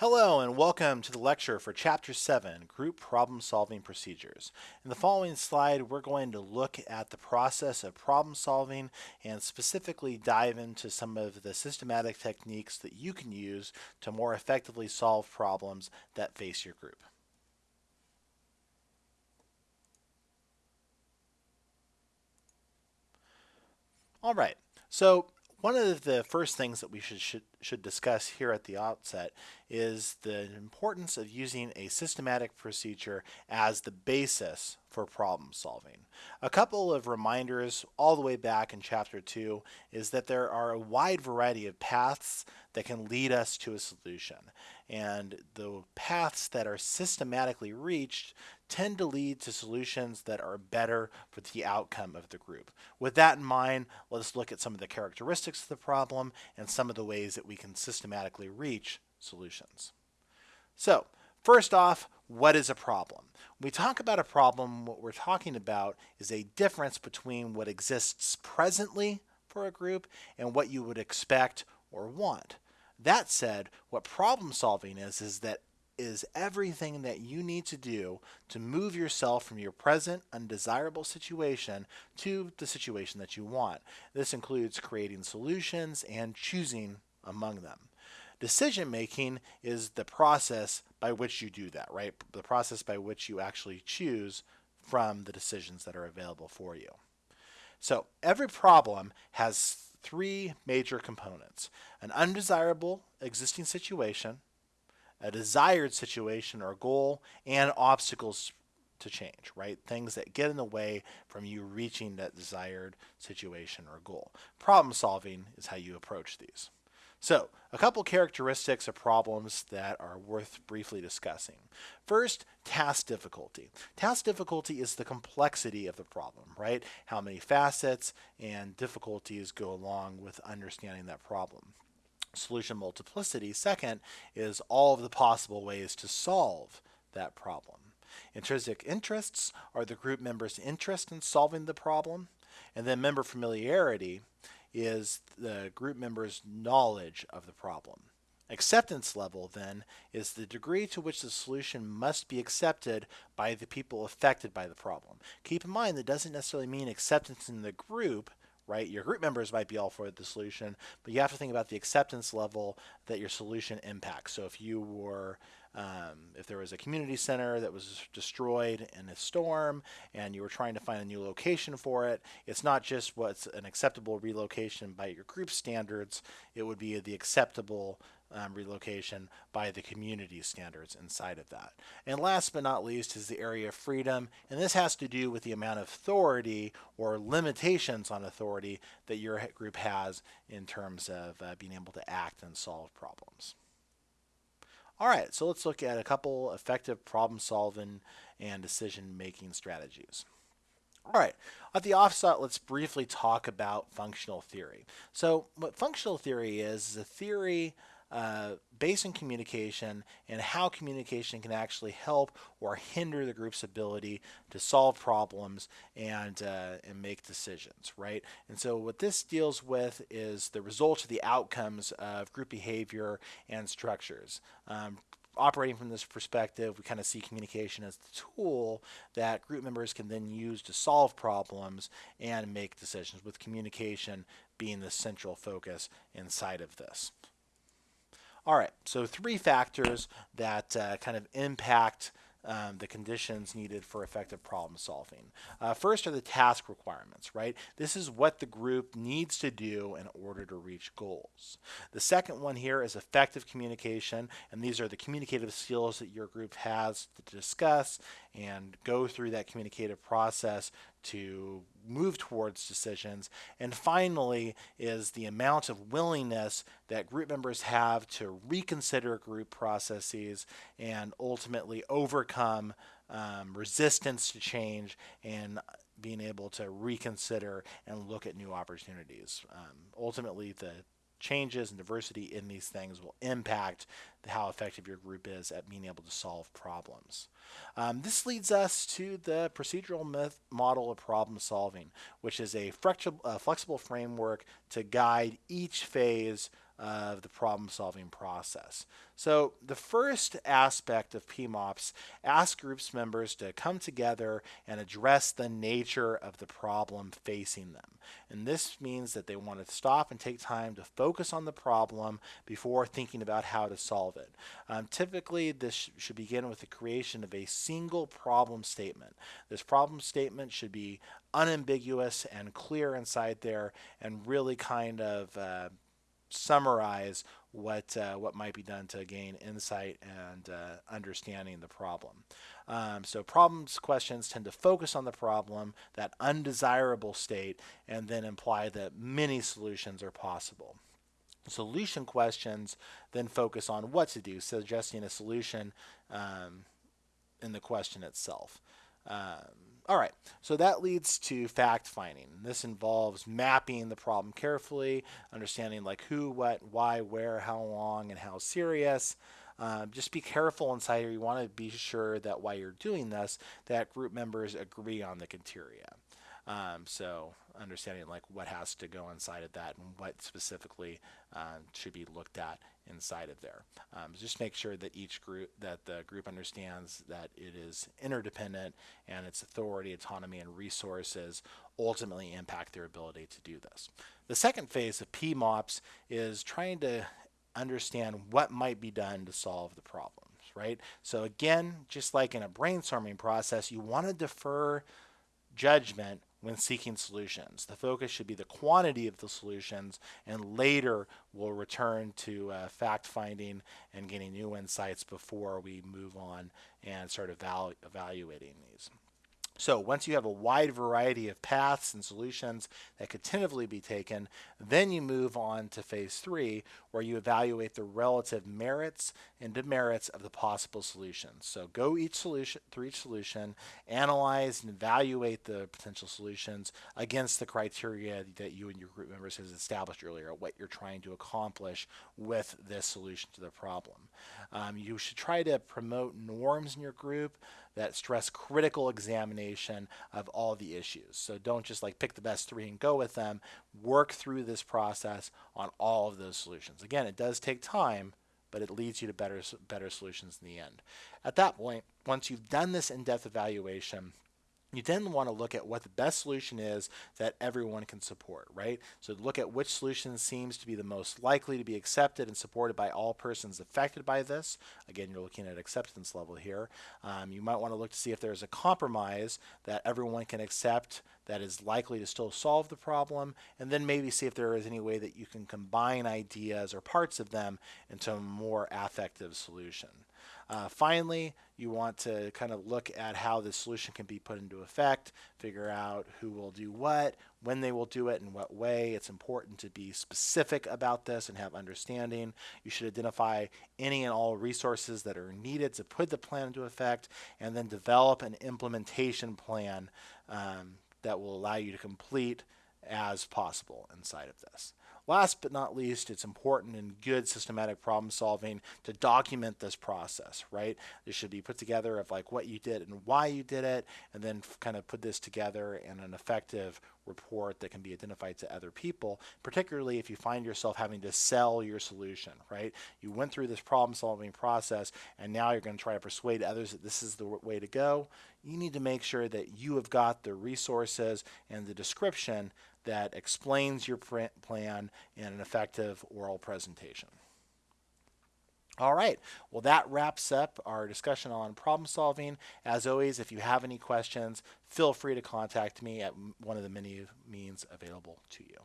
Hello and welcome to the lecture for Chapter 7, Group Problem Solving Procedures. In the following slide, we're going to look at the process of problem solving and specifically dive into some of the systematic techniques that you can use to more effectively solve problems that face your group. All right, so one of the first things that we should, should, should discuss here at the outset is the importance of using a systematic procedure as the basis for problem solving. A couple of reminders all the way back in chapter 2 is that there are a wide variety of paths that can lead us to a solution. And the paths that are systematically reached tend to lead to solutions that are better for the outcome of the group. With that in mind, let's look at some of the characteristics of the problem and some of the ways that we can systematically reach solutions. So, first off, what is a problem? When we talk about a problem, what we're talking about is a difference between what exists presently for a group and what you would expect or want. That said, what problem solving is, is that is everything that you need to do to move yourself from your present undesirable situation to the situation that you want. This includes creating solutions and choosing among them. Decision making is the process by which you do that, right? The process by which you actually choose from the decisions that are available for you. So every problem has three major components. An undesirable existing situation, a desired situation or goal, and obstacles to change, right? Things that get in the way from you reaching that desired situation or goal. Problem solving is how you approach these. So, a couple characteristics of problems that are worth briefly discussing. First, task difficulty. Task difficulty is the complexity of the problem, right? How many facets and difficulties go along with understanding that problem solution multiplicity. Second is all of the possible ways to solve that problem. Intrinsic interests are the group members' interest in solving the problem. And then member familiarity is the group members' knowledge of the problem. Acceptance level, then, is the degree to which the solution must be accepted by the people affected by the problem. Keep in mind that doesn't necessarily mean acceptance in the group, right? Your group members might be all for the solution, but you have to think about the acceptance level that your solution impacts. So if you were, um, if there was a community center that was destroyed in a storm and you were trying to find a new location for it, it's not just what's an acceptable relocation by your group standards, it would be the acceptable um, relocation by the community standards inside of that. And last but not least is the area of freedom, and this has to do with the amount of authority or limitations on authority that your group has in terms of uh, being able to act and solve problems. All right, so let's look at a couple effective problem solving and decision making strategies. All right, at the offset, let's briefly talk about functional theory. So what functional theory is, is a theory uh, based on communication and how communication can actually help or hinder the group's ability to solve problems and uh, and make decisions, right? And so what this deals with is the results of the outcomes of group behavior and structures. Um, operating from this perspective, we kind of see communication as the tool that group members can then use to solve problems and make decisions, with communication being the central focus inside of this. All right, so three factors that uh, kind of impact um, the conditions needed for effective problem solving. Uh, first are the task requirements, right? This is what the group needs to do in order to reach goals. The second one here is effective communication, and these are the communicative skills that your group has to discuss and go through that communicative process to move towards decisions. And finally is the amount of willingness that group members have to reconsider group processes and ultimately overcome um, resistance to change and being able to reconsider and look at new opportunities. Um, ultimately, the changes and diversity in these things will impact how effective your group is at being able to solve problems. Um, this leads us to the procedural model of problem solving, which is a flexible framework to guide each phase of the problem solving process. So the first aspect of PMOPs asks groups members to come together and address the nature of the problem facing them. And this means that they want to stop and take time to focus on the problem before thinking about how to solve it. Um, typically, this sh should begin with the creation of a single problem statement. This problem statement should be unambiguous and clear inside there and really kind of uh, summarize what uh, what might be done to gain insight and uh, understanding the problem. Um, so problems questions tend to focus on the problem, that undesirable state, and then imply that many solutions are possible. Solution questions then focus on what to do, suggesting a solution um, in the question itself. Um, all right, so that leads to fact finding. This involves mapping the problem carefully, understanding like who, what, why, where, how long, and how serious. Um, just be careful inside here. You want to be sure that while you're doing this, that group members agree on the criteria. Um, so understanding like what has to go inside of that and what specifically uh, should be looked at inside of there. Um, just make sure that each group, that the group understands that it is interdependent and its authority, autonomy, and resources ultimately impact their ability to do this. The second phase of PMOPs is trying to understand what might be done to solve the problems, right? So again, just like in a brainstorming process, you want to defer judgment when seeking solutions. The focus should be the quantity of the solutions, and later we'll return to uh, fact finding and getting new insights before we move on and start evalu evaluating these. So once you have a wide variety of paths and solutions that could tentatively be taken, then you move on to phase three, where you evaluate the relative merits and demerits of the possible solutions. So go each solution through each solution, analyze and evaluate the potential solutions against the criteria that you and your group members has established earlier, what you're trying to accomplish with this solution to the problem. Um, you should try to promote norms in your group that stress critical examination of all the issues. So don't just like pick the best three and go with them. Work through this process on all of those solutions. Again, it does take time, but it leads you to better, better solutions in the end. At that point, once you've done this in-depth evaluation, you then want to look at what the best solution is that everyone can support, right? So look at which solution seems to be the most likely to be accepted and supported by all persons affected by this. Again, you're looking at acceptance level here. Um, you might want to look to see if there's a compromise that everyone can accept that is likely to still solve the problem, and then maybe see if there is any way that you can combine ideas or parts of them into a more affective solution. Uh, finally, you want to kind of look at how the solution can be put into effect, figure out who will do what, when they will do it, in what way. It's important to be specific about this and have understanding. You should identify any and all resources that are needed to put the plan into effect, and then develop an implementation plan um, that will allow you to complete as possible inside of this. Last but not least, it's important in good systematic problem solving to document this process, right? This should be put together of like what you did and why you did it, and then kind of put this together in an effective report that can be identified to other people, particularly if you find yourself having to sell your solution, right? You went through this problem solving process and now you're going to try to persuade others that this is the way to go. You need to make sure that you have got the resources and the description that explains your plan in an effective oral presentation. All right, well that wraps up our discussion on problem solving. As always, if you have any questions, feel free to contact me at one of the many means available to you.